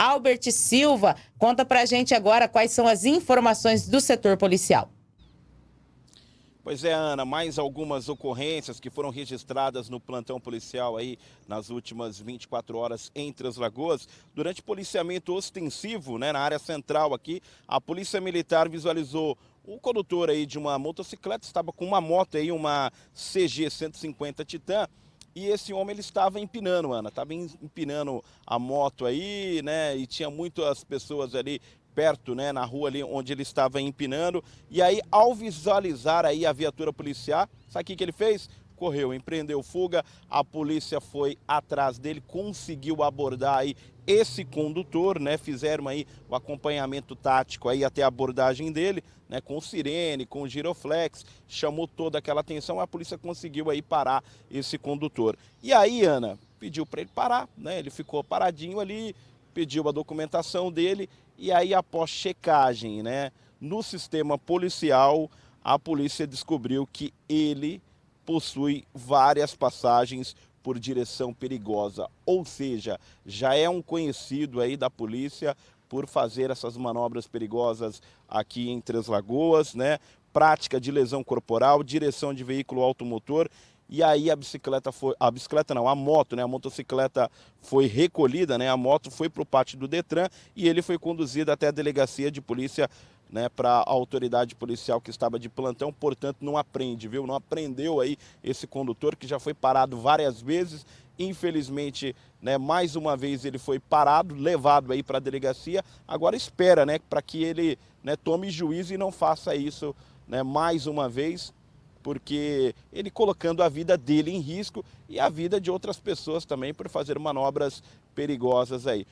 Albert Silva, conta pra gente agora quais são as informações do setor policial. Pois é, Ana, mais algumas ocorrências que foram registradas no plantão policial aí nas últimas 24 horas entre as Lagoas. Durante policiamento ostensivo, né, na área central aqui, a Polícia Militar visualizou o condutor aí de uma motocicleta, estava com uma moto aí, uma CG 150 Titan, e esse homem ele estava empinando, Ana, estava empinando a moto aí, né, e tinha muitas pessoas ali perto, né, na rua ali onde ele estava empinando. E aí, ao visualizar aí a viatura policial, sabe o que, que ele fez? Correu, empreendeu fuga, a polícia foi atrás dele, conseguiu abordar aí esse condutor, né? Fizeram aí o acompanhamento tático aí até a abordagem dele, né? Com sirene, com giroflex, chamou toda aquela atenção, a polícia conseguiu aí parar esse condutor. E aí, Ana, pediu para ele parar, né? Ele ficou paradinho ali, pediu a documentação dele e aí após checagem né, no sistema policial, a polícia descobriu que ele possui várias passagens por direção perigosa, ou seja, já é um conhecido aí da polícia por fazer essas manobras perigosas aqui em Três Lagoas, né? Prática de lesão corporal, direção de veículo automotor e aí a bicicleta foi, a bicicleta não, a moto, né, a motocicleta foi recolhida, né, a moto foi para o pátio do Detran e ele foi conduzido até a delegacia de polícia né, para a autoridade policial que estava de plantão, portanto não aprende, viu? Não aprendeu aí esse condutor que já foi parado várias vezes, infelizmente, né, mais uma vez ele foi parado, levado aí para a delegacia, agora espera, né, para que ele né, tome juízo e não faça isso né, mais uma vez, porque ele colocando a vida dele em risco e a vida de outras pessoas também por fazer manobras perigosas aí.